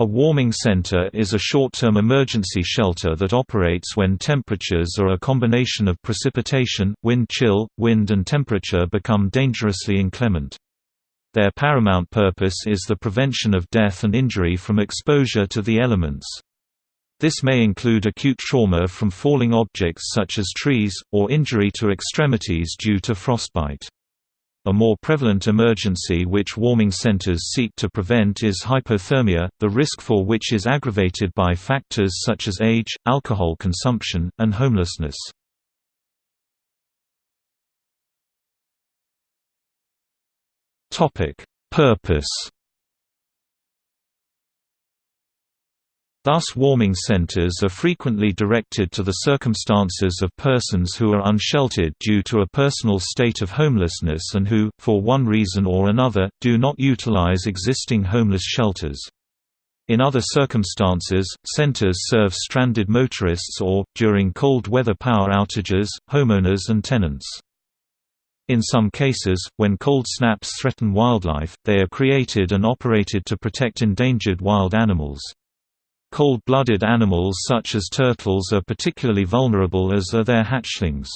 A warming center is a short-term emergency shelter that operates when temperatures or a combination of precipitation, wind chill, wind and temperature become dangerously inclement. Their paramount purpose is the prevention of death and injury from exposure to the elements. This may include acute trauma from falling objects such as trees, or injury to extremities due to frostbite. A more prevalent emergency which warming centers seek to prevent is hypothermia, the risk for which is aggravated by factors such as age, alcohol consumption, and homelessness. Purpose Thus warming centers are frequently directed to the circumstances of persons who are unsheltered due to a personal state of homelessness and who, for one reason or another, do not utilize existing homeless shelters. In other circumstances, centers serve stranded motorists or, during cold weather power outages, homeowners and tenants. In some cases, when cold snaps threaten wildlife, they are created and operated to protect endangered wild animals. Cold-blooded animals such as turtles are particularly vulnerable as are their hatchlings.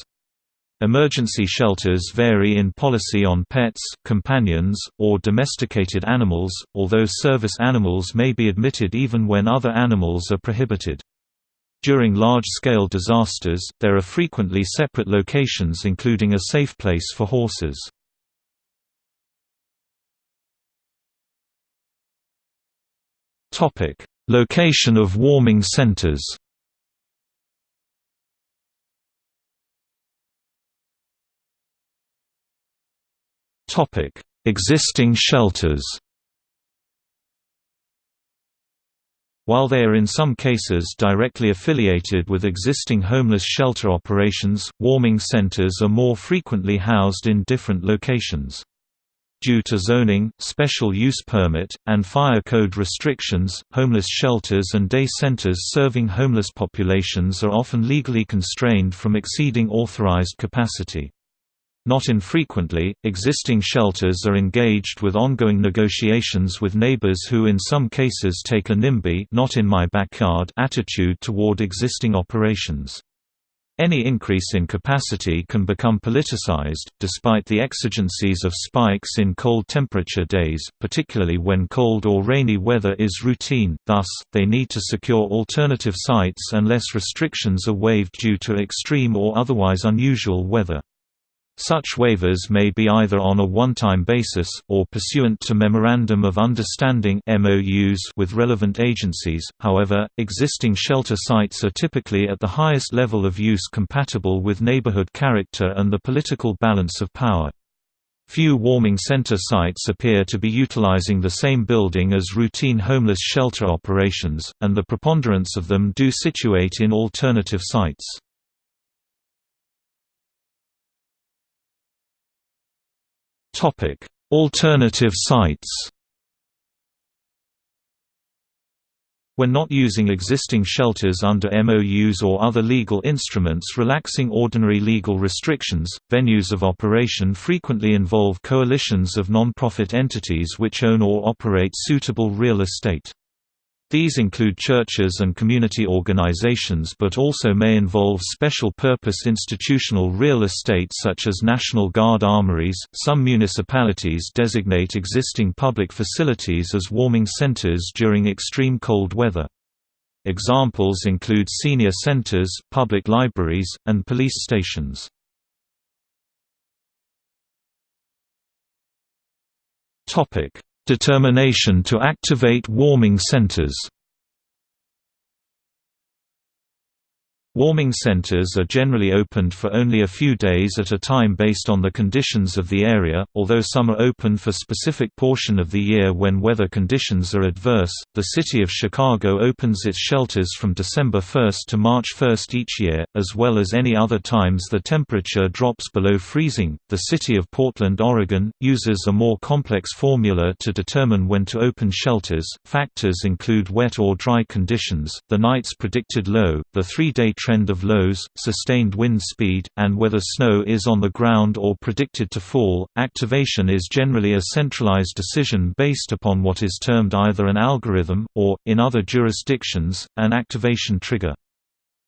Emergency shelters vary in policy on pets, companions, or domesticated animals, although service animals may be admitted even when other animals are prohibited. During large-scale disasters, there are frequently separate locations including a safe place for horses. Topic: Location of warming centers Existing shelters While they are in some cases directly affiliated with existing homeless shelter operations, warming centers are more frequently housed in different locations. Due to zoning, special use permit, and fire code restrictions, homeless shelters and day centers serving homeless populations are often legally constrained from exceeding authorized capacity. Not infrequently, existing shelters are engaged with ongoing negotiations with neighbors who in some cases take a NIMBY not in my backyard attitude toward existing operations. Any increase in capacity can become politicized, despite the exigencies of spikes in cold temperature days, particularly when cold or rainy weather is routine, thus, they need to secure alternative sites unless restrictions are waived due to extreme or otherwise unusual weather. Such waivers may be either on a one-time basis, or pursuant to Memorandum of Understanding with relevant agencies, however, existing shelter sites are typically at the highest level of use compatible with neighborhood character and the political balance of power. Few warming center sites appear to be utilizing the same building as routine homeless shelter operations, and the preponderance of them do situate in alternative sites. Topic: Alternative sites. When not using existing shelters under MOUs or other legal instruments relaxing ordinary legal restrictions, venues of operation frequently involve coalitions of non-profit entities which own or operate suitable real estate. These include churches and community organizations but also may involve special-purpose institutional real estate such as National Guard armories. Some municipalities designate existing public facilities as warming centers during extreme cold weather. Examples include senior centers, public libraries, and police stations. Topic: Determination to activate warming centers Warming centers are generally opened for only a few days at a time based on the conditions of the area, although some are open for specific portion of the year when weather conditions are adverse. The city of Chicago opens its shelters from December 1 to March 1 each year, as well as any other times the temperature drops below freezing. The city of Portland, Oregon, uses a more complex formula to determine when to open shelters. Factors include wet or dry conditions, the night's predicted low, the three day trend of lows, sustained wind speed, and whether snow is on the ground or predicted to fall. Activation is generally a centralized decision based upon what is termed either an algorithm, or, in other jurisdictions, an activation trigger.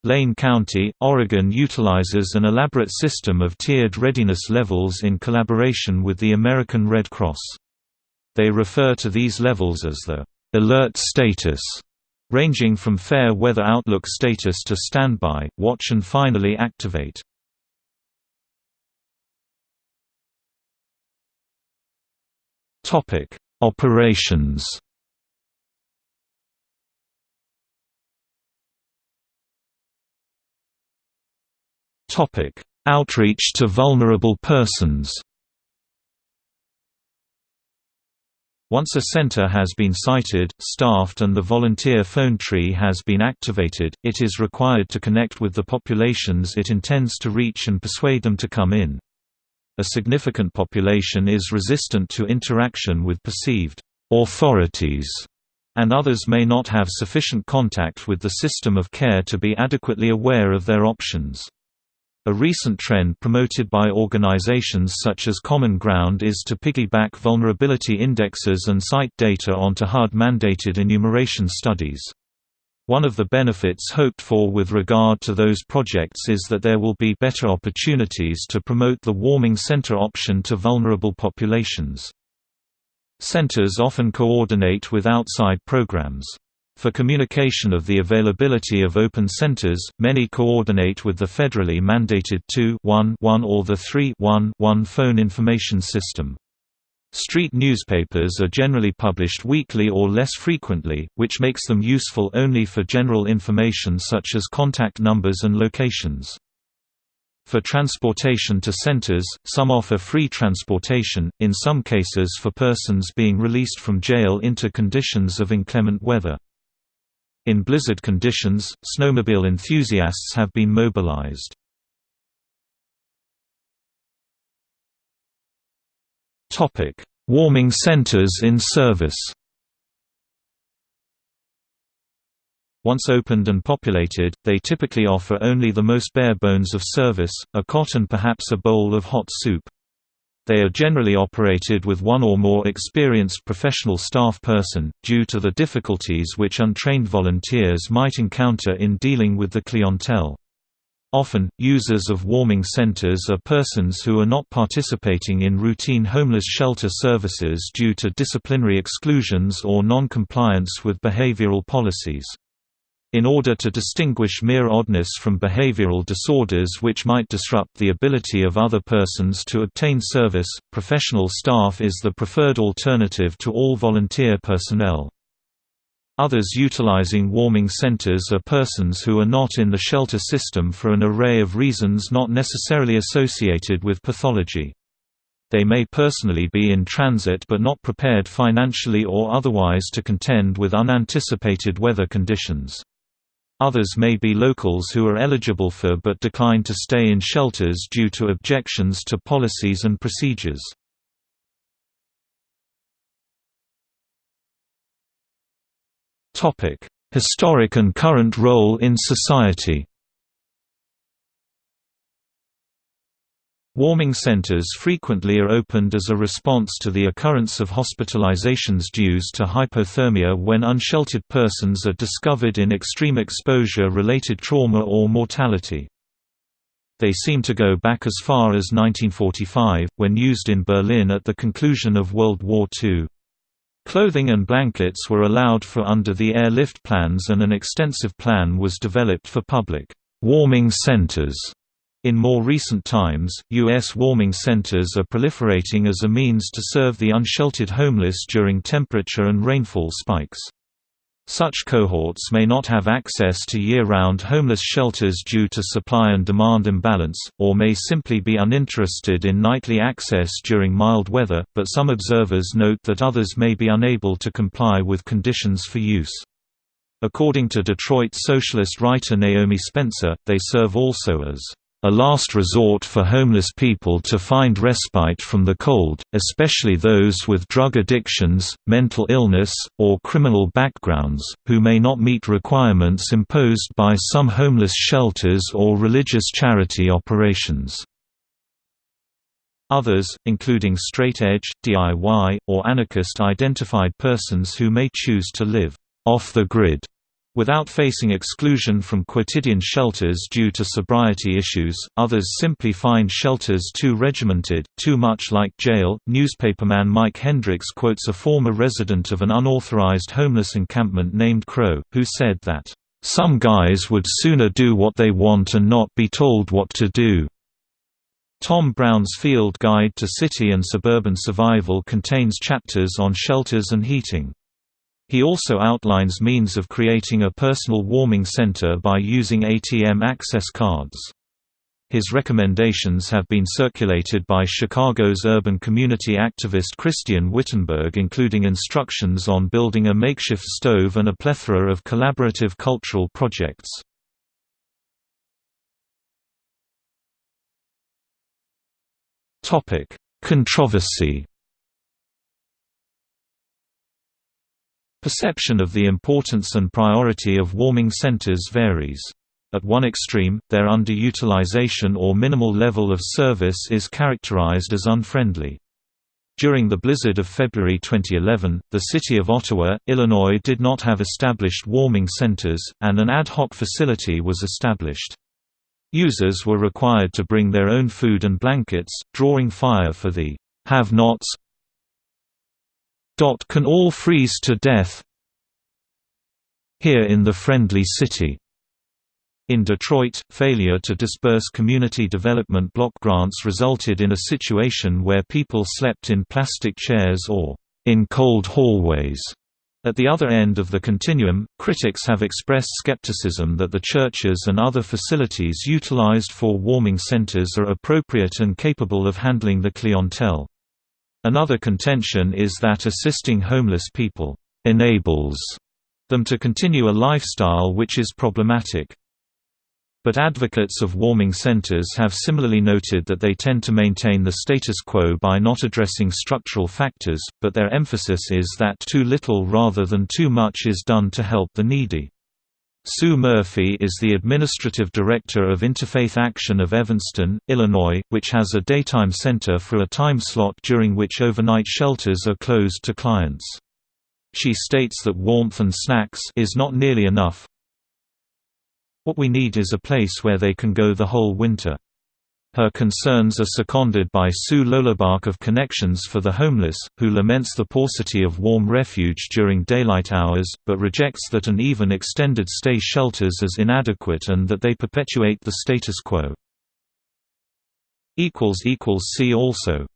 Lane County, Oregon utilizes an elaborate system of tiered readiness levels in collaboration with the American Red Cross. They refer to these levels as the alert status, ranging from fair weather outlook status to standby, watch and finally activate. Topic: Operations Topic: Outreach to vulnerable persons. Once a center has been sited, staffed and the volunteer phone tree has been activated, it is required to connect with the populations it intends to reach and persuade them to come in. A significant population is resistant to interaction with perceived authorities, and others may not have sufficient contact with the system of care to be adequately aware of their options. A recent trend promoted by organizations such as Common Ground is to piggyback vulnerability indexes and site data onto HUD-mandated enumeration studies. One of the benefits hoped for with regard to those projects is that there will be better opportunities to promote the warming center option to vulnerable populations. Centers often coordinate with outside programs. For communication of the availability of open centers, many coordinate with the federally mandated 2-1-1 or the 3-1-1 phone information system. Street newspapers are generally published weekly or less frequently, which makes them useful only for general information such as contact numbers and locations. For transportation to centers, some offer free transportation, in some cases for persons being released from jail into conditions of inclement weather. In blizzard conditions, snowmobile enthusiasts have been mobilized. Warming centers in service Once opened and populated, they typically offer only the most bare bones of service, a cot and perhaps a bowl of hot soup. They are generally operated with one or more experienced professional staff person, due to the difficulties which untrained volunteers might encounter in dealing with the clientele. Often, users of warming centers are persons who are not participating in routine homeless shelter services due to disciplinary exclusions or non-compliance with behavioral policies. In order to distinguish mere oddness from behavioral disorders which might disrupt the ability of other persons to obtain service, professional staff is the preferred alternative to all volunteer personnel. Others utilizing warming centers are persons who are not in the shelter system for an array of reasons not necessarily associated with pathology. They may personally be in transit but not prepared financially or otherwise to contend with unanticipated weather conditions. Others may be locals who are eligible for but decline to stay in shelters due to objections to policies and procedures. Historic and current role in society Warming centers frequently are opened as a response to the occurrence of hospitalizations due to hypothermia when unsheltered persons are discovered in extreme exposure-related trauma or mortality. They seem to go back as far as 1945, when used in Berlin at the conclusion of World War II. Clothing and blankets were allowed for under the airlift plans and an extensive plan was developed for public warming centers in more recent times, U.S. warming centers are proliferating as a means to serve the unsheltered homeless during temperature and rainfall spikes. Such cohorts may not have access to year-round homeless shelters due to supply and demand imbalance, or may simply be uninterested in nightly access during mild weather, but some observers note that others may be unable to comply with conditions for use. According to Detroit socialist writer Naomi Spencer, they serve also as a last resort for homeless people to find respite from the cold, especially those with drug addictions, mental illness, or criminal backgrounds, who may not meet requirements imposed by some homeless shelters or religious charity operations. Others, including straight-edge, DIY, or anarchist-identified persons who may choose to live off the grid Without facing exclusion from quotidian shelters due to sobriety issues, others simply find shelters too regimented, too much like jail. Newspaperman Mike Hendricks quotes a former resident of an unauthorized homeless encampment named Crow, who said that, Some guys would sooner do what they want and not be told what to do. Tom Brown's Field Guide to City and Suburban Survival contains chapters on shelters and heating. He also outlines means of creating a personal warming center by using ATM access cards. His recommendations have been circulated by Chicago's urban community activist Christian Wittenberg including instructions on building a makeshift stove and a plethora of collaborative cultural projects. Controversy Perception of the importance and priority of warming centers varies. At one extreme, their underutilization or minimal level of service is characterized as unfriendly. During the blizzard of February 2011, the city of Ottawa, Illinois did not have established warming centers, and an ad hoc facility was established. Users were required to bring their own food and blankets, drawing fire for the have-nots can all freeze to death here in the friendly city. In Detroit, failure to disperse community development block grants resulted in a situation where people slept in plastic chairs or in cold hallways. At the other end of the continuum, critics have expressed skepticism that the churches and other facilities utilized for warming centers are appropriate and capable of handling the clientele. Another contention is that assisting homeless people enables them to continue a lifestyle which is problematic. But advocates of warming centers have similarly noted that they tend to maintain the status quo by not addressing structural factors, but their emphasis is that too little rather than too much is done to help the needy. Sue Murphy is the administrative director of Interfaith Action of Evanston, Illinois, which has a daytime center for a time slot during which overnight shelters are closed to clients. She states that warmth and snacks is not nearly enough. What we need is a place where they can go the whole winter. Her concerns are seconded by Sue Loellbach of Connections for the Homeless, who laments the paucity of warm refuge during daylight hours, but rejects that an even extended stay shelters as inadequate and that they perpetuate the status quo. See also